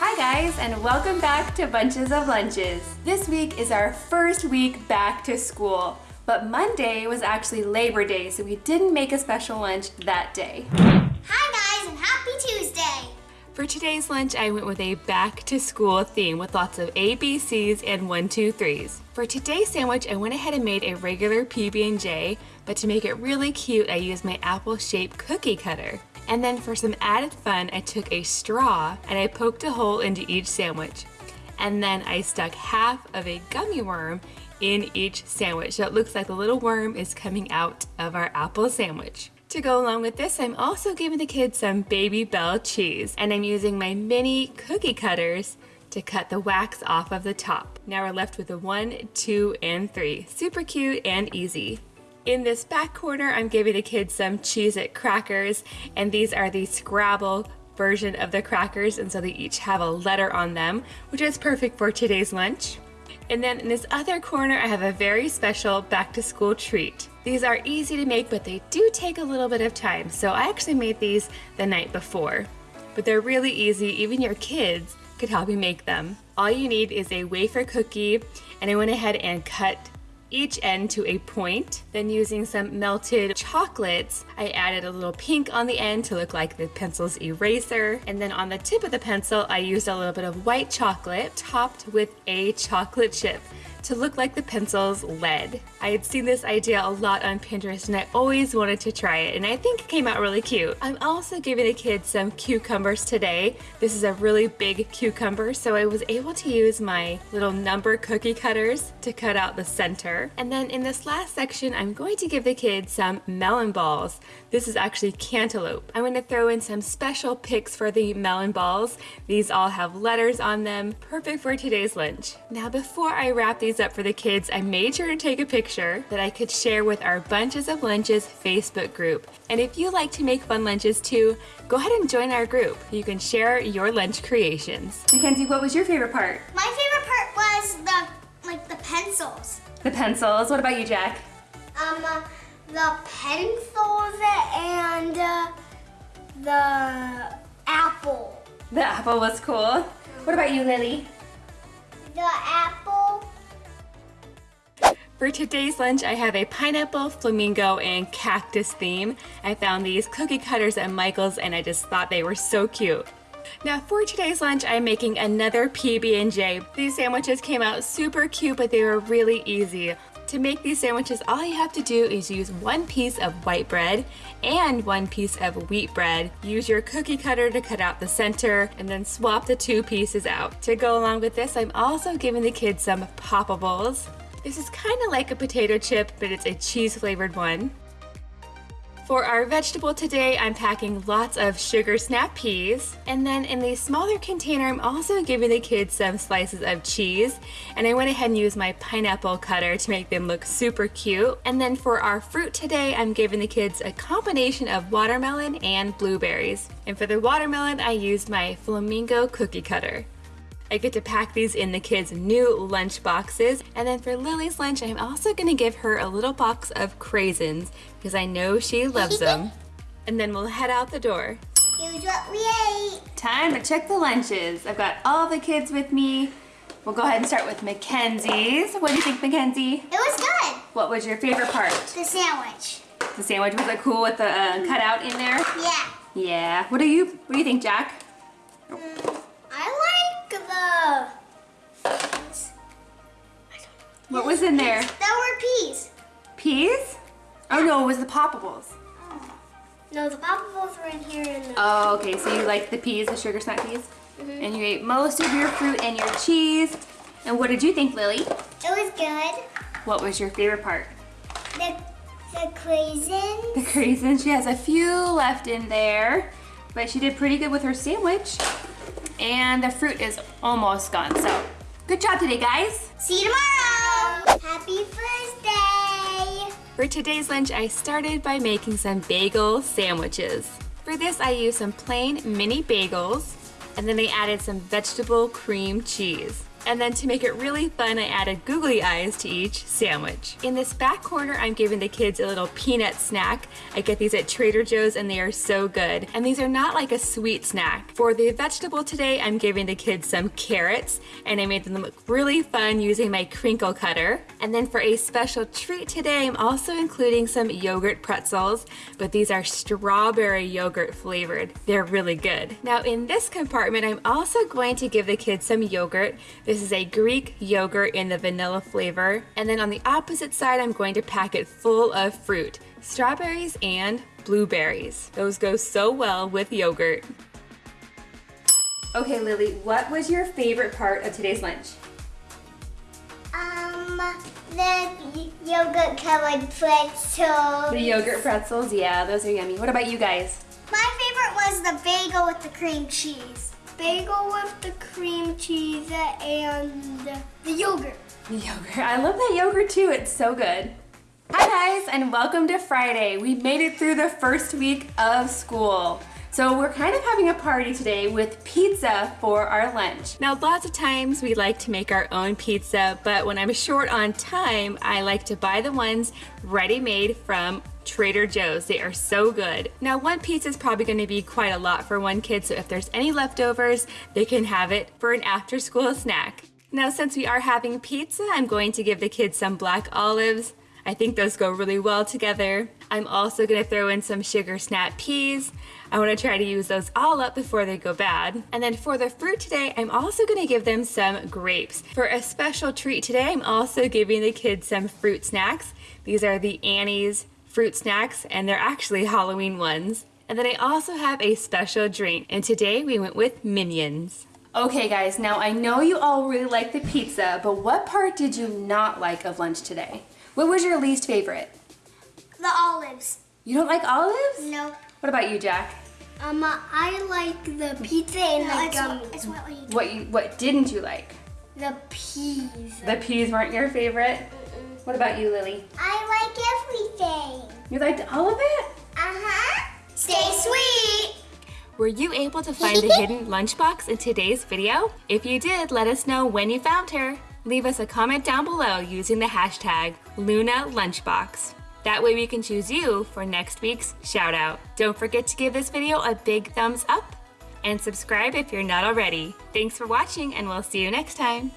Hi guys and welcome back to Bunches of Lunches. This week is our first week back to school, but Monday was actually Labor Day so we didn't make a special lunch that day. Hi guys and happy Tuesday! For today's lunch, I went with a back to school theme with lots of ABCs and one, two, threes. For today's sandwich, I went ahead and made a regular PB&J, but to make it really cute, I used my apple-shaped cookie cutter. And then for some added fun, I took a straw and I poked a hole into each sandwich. And then I stuck half of a gummy worm in each sandwich. So it looks like the little worm is coming out of our apple sandwich. To go along with this, I'm also giving the kids some Babybel cheese and I'm using my mini cookie cutters to cut the wax off of the top. Now we're left with a one, two, and three. Super cute and easy. In this back corner, I'm giving the kids some Cheez-It crackers and these are the Scrabble version of the crackers and so they each have a letter on them, which is perfect for today's lunch. And then in this other corner, I have a very special back to school treat. These are easy to make, but they do take a little bit of time. So I actually made these the night before, but they're really easy. Even your kids could help you make them. All you need is a wafer cookie, and I went ahead and cut each end to a point. Then using some melted chocolates, I added a little pink on the end to look like the pencil's eraser. And then on the tip of the pencil, I used a little bit of white chocolate topped with a chocolate chip to look like the pencil's lead. I had seen this idea a lot on Pinterest and I always wanted to try it and I think it came out really cute. I'm also giving the kids some cucumbers today. This is a really big cucumber so I was able to use my little number cookie cutters to cut out the center. And then in this last section I'm going to give the kids some melon balls. This is actually cantaloupe. I'm going to throw in some special picks for the melon balls. These all have letters on them, perfect for today's lunch. Now before I wrap these these up for the kids, I made sure to take a picture that I could share with our Bunches of Lunches Facebook group. And if you like to make fun lunches too, go ahead and join our group. You can share your lunch creations. Mackenzie, what was your favorite part? My favorite part was the, like the pencils. The pencils. What about you, Jack? Um, uh, the pencils and uh, the apple. The apple was cool. What about you, Lily? The apple for today's lunch, I have a pineapple, flamingo, and cactus theme. I found these cookie cutters at Michael's and I just thought they were so cute. Now for today's lunch, I'm making another PB&J. These sandwiches came out super cute, but they were really easy. To make these sandwiches, all you have to do is use one piece of white bread and one piece of wheat bread. Use your cookie cutter to cut out the center and then swap the two pieces out. To go along with this, I'm also giving the kids some poppables. This is kind of like a potato chip, but it's a cheese flavored one. For our vegetable today, I'm packing lots of sugar snap peas. And then in the smaller container, I'm also giving the kids some slices of cheese. And I went ahead and used my pineapple cutter to make them look super cute. And then for our fruit today, I'm giving the kids a combination of watermelon and blueberries. And for the watermelon, I used my flamingo cookie cutter. I get to pack these in the kids' new lunch boxes. And then for Lily's lunch, I'm also gonna give her a little box of craisins because I know she loves them. and then we'll head out the door. Here's what we ate. Time to check the lunches. I've got all the kids with me. We'll go ahead and start with Mackenzie's. What do you think, Mackenzie? It was good. What was your favorite part? The sandwich. The sandwich was it cool with the uh, cutout in there? Yeah. Yeah. What do you What do you think, Jack? Mm, What was in there? There were peas. Peas? Oh no, it was the poppables. No, the poppables were in here. In the oh, okay. So you like the peas, the sugar snap peas? Mm -hmm. And you ate most of your fruit and your cheese. And what did you think, Lily? It was good. What was your favorite part? The, the craisins. The craisins. She has a few left in there, but she did pretty good with her sandwich. And the fruit is almost gone. So good job today, guys. See you tomorrow. Happy birthday. For today's lunch, I started by making some bagel sandwiches. For this, I used some plain mini bagels, and then I added some vegetable cream cheese. And then to make it really fun, I added googly eyes to each sandwich. In this back corner, I'm giving the kids a little peanut snack. I get these at Trader Joe's and they are so good. And these are not like a sweet snack. For the vegetable today, I'm giving the kids some carrots and I made them look really fun using my crinkle cutter. And then for a special treat today, I'm also including some yogurt pretzels, but these are strawberry yogurt flavored. They're really good. Now in this compartment, I'm also going to give the kids some yogurt. This is a Greek yogurt in the vanilla flavor. And then on the opposite side, I'm going to pack it full of fruit, strawberries and blueberries. Those go so well with yogurt. Okay, Lily, what was your favorite part of today's lunch? Um, the yogurt covered pretzels. The yogurt pretzels, yeah, those are yummy. What about you guys? My favorite was the bagel with the cream cheese. Bagel with the cream cheese and the yogurt. The yogurt. I love that yogurt too. It's so good. Hi guys, and welcome to Friday. We made it through the first week of school. So we're kind of having a party today with pizza for our lunch. Now lots of times we like to make our own pizza, but when I'm short on time, I like to buy the ones ready-made from Trader Joe's. They are so good. Now one pizza is probably going to be quite a lot for one kid, so if there's any leftovers, they can have it for an after school snack. Now since we are having pizza, I'm going to give the kids some black olives. I think those go really well together. I'm also gonna throw in some sugar snap peas. I wanna try to use those all up before they go bad. And then for the fruit today, I'm also gonna give them some grapes. For a special treat today, I'm also giving the kids some fruit snacks. These are the Annie's fruit snacks, and they're actually Halloween ones. And then I also have a special drink, and today we went with Minions. Okay guys, now I know you all really like the pizza, but what part did you not like of lunch today? What was your least favorite? The olives. You don't like olives? No. What about you, Jack? Um, I like the pizza and no, the it's gum. What, it's what, you what you what didn't you like? The peas. The peas weren't your favorite? What about you, Lily? I like everything. You liked all of it? Uh-huh. Stay sweet. Were you able to find the hidden lunchbox in today's video? If you did, let us know when you found her. Leave us a comment down below using the hashtag LunaLunchbox. That way we can choose you for next week's shout out. Don't forget to give this video a big thumbs up and subscribe if you're not already. Thanks for watching and we'll see you next time.